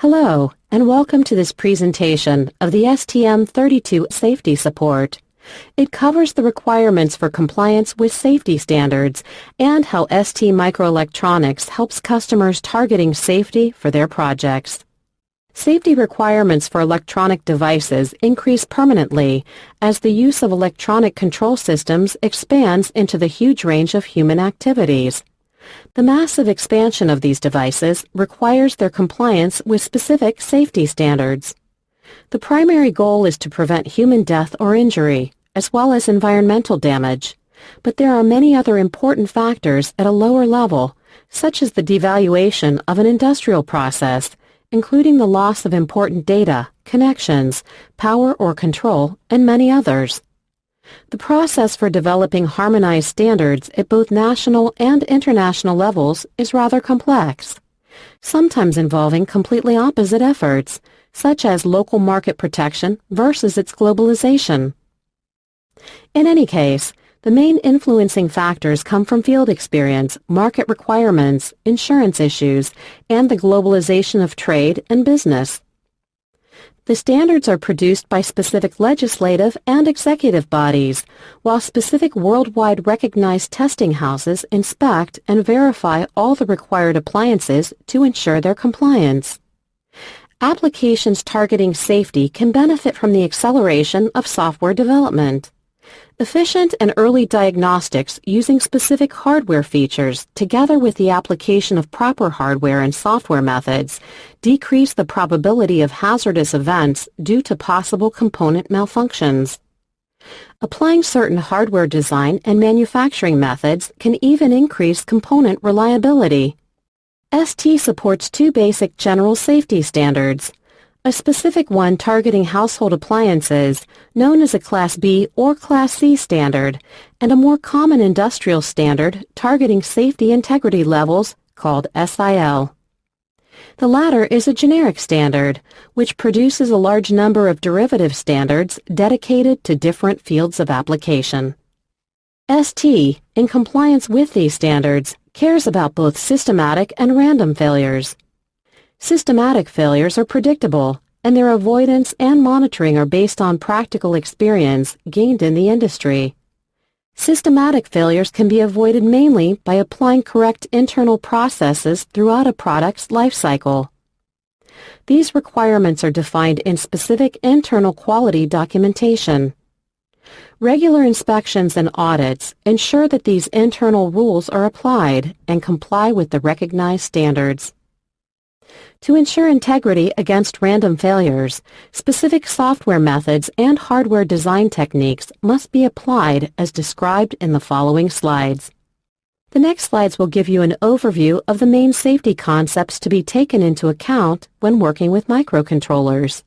Hello, and welcome to this presentation of the STM32 Safety Support. It covers the requirements for compliance with safety standards and how STMicroelectronics helps customers targeting safety for their projects. Safety requirements for electronic devices increase permanently as the use of electronic control systems expands into the huge range of human activities. The massive expansion of these devices requires their compliance with specific safety standards. The primary goal is to prevent human death or injury, as well as environmental damage. But there are many other important factors at a lower level, such as the devaluation of an industrial process, including the loss of important data, connections, power or control, and many others. The process for developing harmonized standards at both national and international levels is rather complex, sometimes involving completely opposite efforts, such as local market protection versus its globalization. In any case, the main influencing factors come from field experience, market requirements, insurance issues, and the globalization of trade and business. The standards are produced by specific legislative and executive bodies, while specific worldwide recognized testing houses inspect and verify all the required appliances to ensure their compliance. Applications targeting safety can benefit from the acceleration of software development. Efficient and early diagnostics using specific hardware features, together with the application of proper hardware and software methods, decrease the probability of hazardous events due to possible component malfunctions. Applying certain hardware design and manufacturing methods can even increase component reliability. ST supports two basic general safety standards, a specific one targeting household appliances, known as a Class B or Class C standard, and a more common industrial standard targeting safety integrity levels called SIL. The latter is a generic standard, which produces a large number of derivative standards dedicated to different fields of application. ST, in compliance with these standards, cares about both systematic and random failures. Systematic failures are predictable, and their avoidance and monitoring are based on practical experience gained in the industry. Systematic failures can be avoided mainly by applying correct internal processes throughout a product's life cycle. These requirements are defined in specific internal quality documentation. Regular inspections and audits ensure that these internal rules are applied and comply with the recognized standards. To ensure integrity against random failures, specific software methods and hardware design techniques must be applied as described in the following slides. The next slides will give you an overview of the main safety concepts to be taken into account when working with microcontrollers.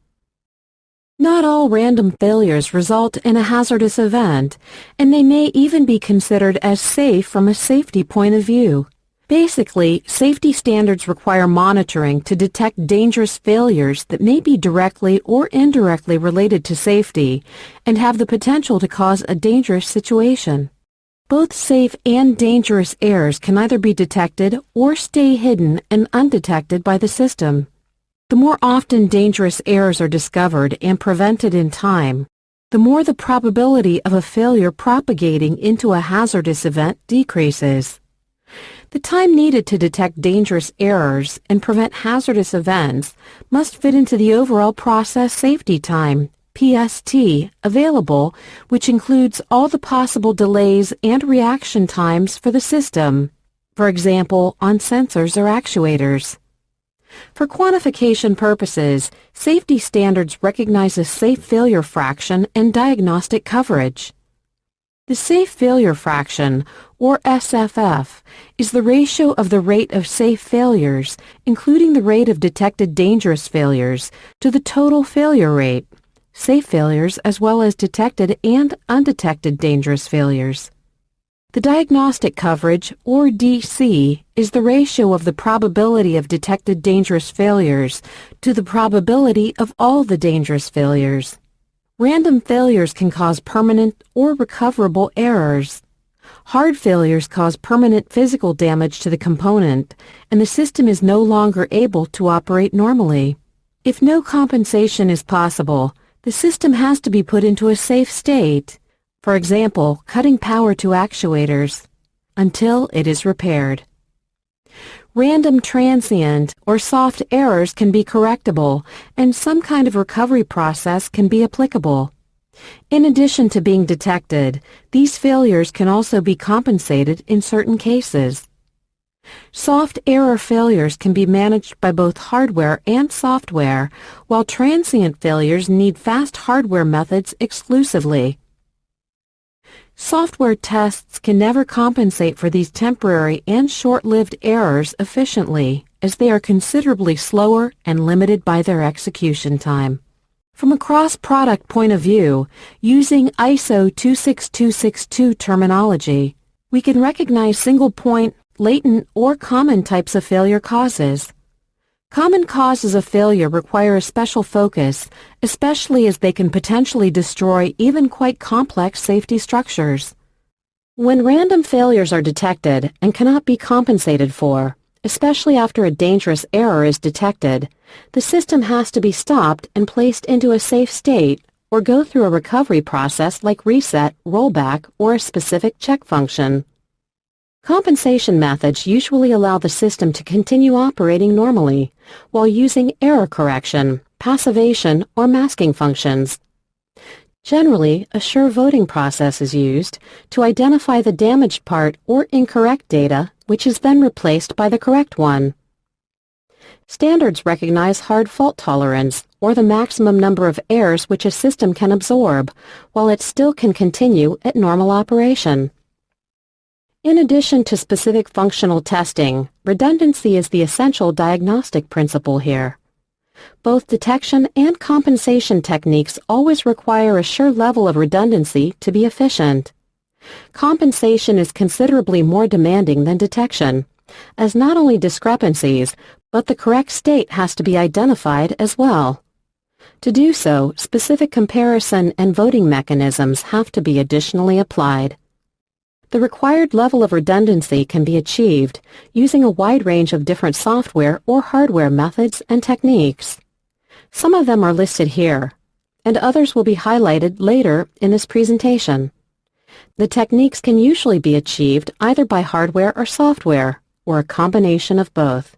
Not all random failures result in a hazardous event, and they may even be considered as safe from a safety point of view. Basically, safety standards require monitoring to detect dangerous failures that may be directly or indirectly related to safety and have the potential to cause a dangerous situation. Both safe and dangerous errors can either be detected or stay hidden and undetected by the system. The more often dangerous errors are discovered and prevented in time, the more the probability of a failure propagating into a hazardous event decreases. The time needed to detect dangerous errors and prevent hazardous events must fit into the overall process safety time, PST, available, which includes all the possible delays and reaction times for the system, for example, on sensors or actuators. For quantification purposes, safety standards recognize a safe failure fraction and diagnostic coverage. The safe failure fraction, or SFF, is the ratio of the rate of safe failures, including the rate of detected dangerous failures, to the total failure rate, safe failures as well as detected and undetected dangerous failures. The diagnostic coverage, or DC, is the ratio of the probability of detected dangerous failures to the probability of all the dangerous failures. Random failures can cause permanent or recoverable errors. Hard failures cause permanent physical damage to the component, and the system is no longer able to operate normally. If no compensation is possible, the system has to be put into a safe state, for example, cutting power to actuators, until it is repaired. Random transient or soft errors can be correctable, and some kind of recovery process can be applicable. In addition to being detected, these failures can also be compensated in certain cases. Soft error failures can be managed by both hardware and software, while transient failures need fast hardware methods exclusively. Software tests can never compensate for these temporary and short-lived errors efficiently, as they are considerably slower and limited by their execution time. From a cross-product point of view, using ISO 26262 terminology, we can recognize single-point, latent, or common types of failure causes. Common causes of failure require a special focus, especially as they can potentially destroy even quite complex safety structures. When random failures are detected and cannot be compensated for, especially after a dangerous error is detected, the system has to be stopped and placed into a safe state or go through a recovery process like reset, rollback, or a specific check function. Compensation methods usually allow the system to continue operating normally while using error correction, passivation, or masking functions. Generally, a sure voting process is used to identify the damaged part or incorrect data, which is then replaced by the correct one. Standards recognize hard fault tolerance, or the maximum number of errors which a system can absorb, while it still can continue at normal operation. In addition to specific functional testing, redundancy is the essential diagnostic principle here. Both detection and compensation techniques always require a sure level of redundancy to be efficient. Compensation is considerably more demanding than detection, as not only discrepancies, but the correct state has to be identified as well. To do so, specific comparison and voting mechanisms have to be additionally applied. The required level of redundancy can be achieved using a wide range of different software or hardware methods and techniques. Some of them are listed here, and others will be highlighted later in this presentation. The techniques can usually be achieved either by hardware or software, or a combination of both.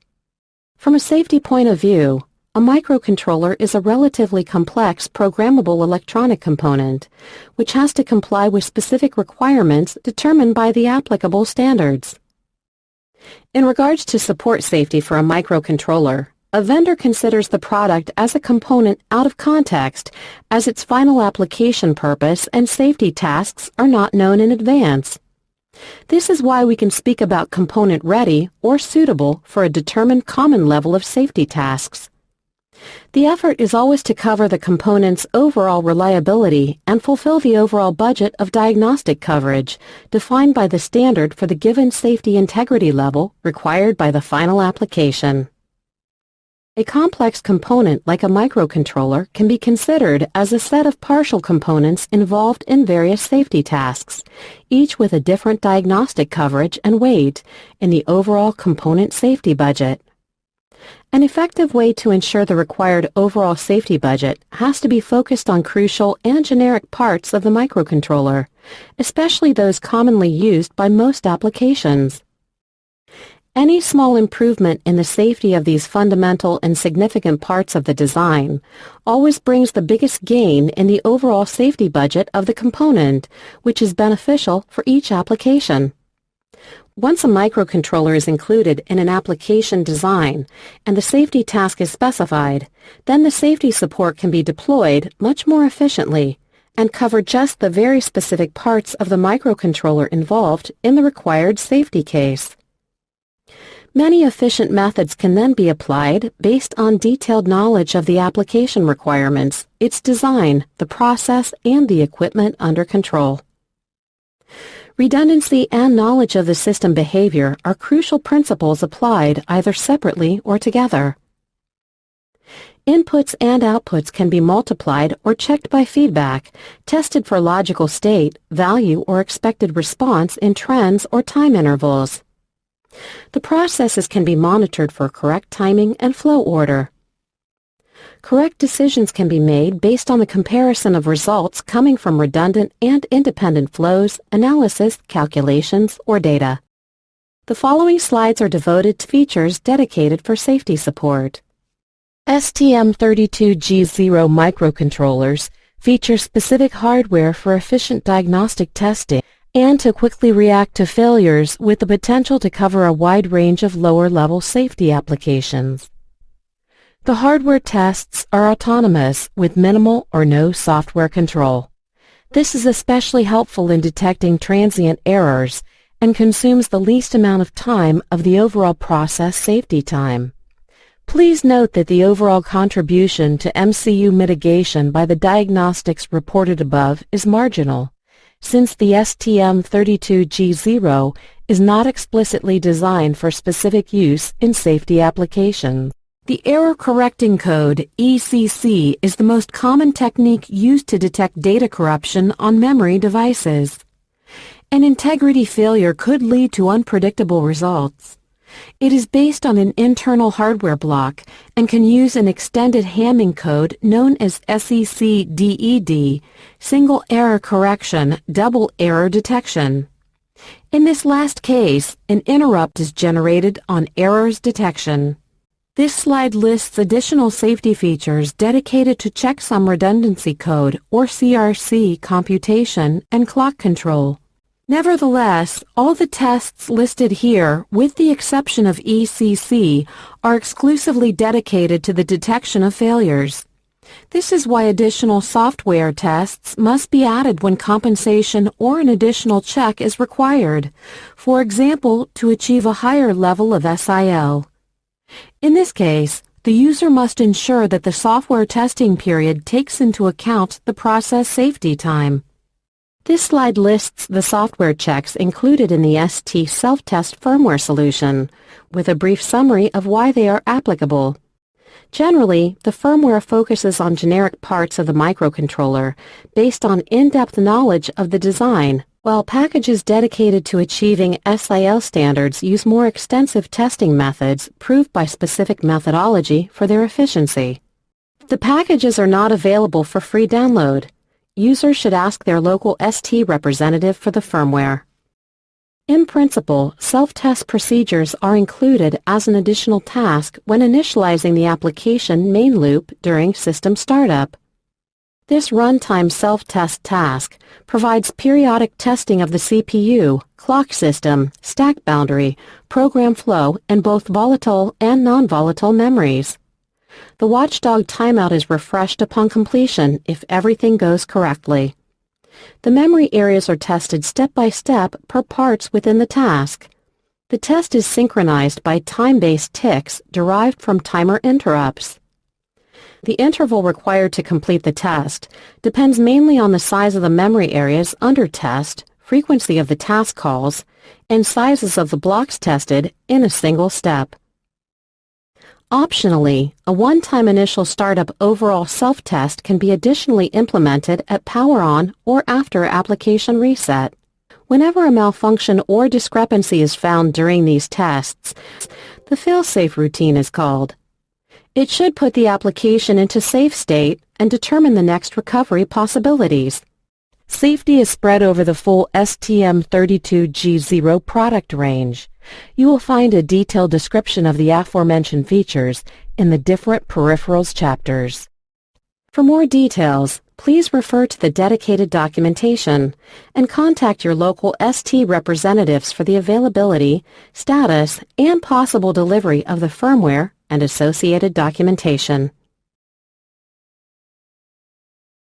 From a safety point of view, a microcontroller is a relatively complex programmable electronic component, which has to comply with specific requirements determined by the applicable standards. In regards to support safety for a microcontroller, a vendor considers the product as a component out of context as its final application purpose and safety tasks are not known in advance. This is why we can speak about component ready or suitable for a determined common level of safety tasks. The effort is always to cover the component's overall reliability and fulfill the overall budget of diagnostic coverage defined by the standard for the given safety integrity level required by the final application. A complex component like a microcontroller can be considered as a set of partial components involved in various safety tasks, each with a different diagnostic coverage and weight in the overall component safety budget. An effective way to ensure the required overall safety budget has to be focused on crucial and generic parts of the microcontroller, especially those commonly used by most applications. Any small improvement in the safety of these fundamental and significant parts of the design always brings the biggest gain in the overall safety budget of the component, which is beneficial for each application. Once a microcontroller is included in an application design and the safety task is specified, then the safety support can be deployed much more efficiently and cover just the very specific parts of the microcontroller involved in the required safety case. Many efficient methods can then be applied based on detailed knowledge of the application requirements, its design, the process, and the equipment under control. Redundancy and knowledge of the system behavior are crucial principles applied either separately or together. Inputs and outputs can be multiplied or checked by feedback, tested for logical state, value, or expected response in trends or time intervals. The processes can be monitored for correct timing and flow order. Correct decisions can be made based on the comparison of results coming from redundant and independent flows, analysis, calculations, or data. The following slides are devoted to features dedicated for safety support. STM32G0 microcontrollers feature specific hardware for efficient diagnostic testing and to quickly react to failures with the potential to cover a wide range of lower-level safety applications. The hardware tests are autonomous with minimal or no software control. This is especially helpful in detecting transient errors and consumes the least amount of time of the overall process safety time. Please note that the overall contribution to MCU mitigation by the diagnostics reported above is marginal, since the STM32G0 is not explicitly designed for specific use in safety applications. The error correcting code, ECC, is the most common technique used to detect data corruption on memory devices. An integrity failure could lead to unpredictable results. It is based on an internal hardware block and can use an extended Hamming code known as SEC-DED, Single Error Correction, Double Error Detection. In this last case, an interrupt is generated on errors detection. This slide lists additional safety features dedicated to checksum redundancy code or CRC computation and clock control. Nevertheless, all the tests listed here, with the exception of ECC, are exclusively dedicated to the detection of failures. This is why additional software tests must be added when compensation or an additional check is required, for example, to achieve a higher level of SIL. In this case, the user must ensure that the software testing period takes into account the process safety time. This slide lists the software checks included in the ST self-test firmware solution, with a brief summary of why they are applicable. Generally, the firmware focuses on generic parts of the microcontroller based on in-depth knowledge of the design, while packages dedicated to achieving SIL standards use more extensive testing methods proved by specific methodology for their efficiency. The packages are not available for free download. Users should ask their local ST representative for the firmware. In principle, self-test procedures are included as an additional task when initializing the application main loop during system startup. This runtime self-test task provides periodic testing of the CPU, clock system, stack boundary, program flow, and both volatile and non-volatile memories. The watchdog timeout is refreshed upon completion if everything goes correctly. The memory areas are tested step by step per parts within the task. The test is synchronized by time-based ticks derived from timer interrupts. The interval required to complete the test depends mainly on the size of the memory areas under test, frequency of the task calls, and sizes of the blocks tested in a single step. Optionally, a one-time initial startup overall self-test can be additionally implemented at power on or after application reset. Whenever a malfunction or discrepancy is found during these tests, the fail-safe routine is called. It should put the application into safe state and determine the next recovery possibilities. Safety is spread over the full STM32G0 product range. You will find a detailed description of the aforementioned features in the different peripherals chapters. For more details, please refer to the dedicated documentation and contact your local ST representatives for the availability, status, and possible delivery of the firmware and associated documentation.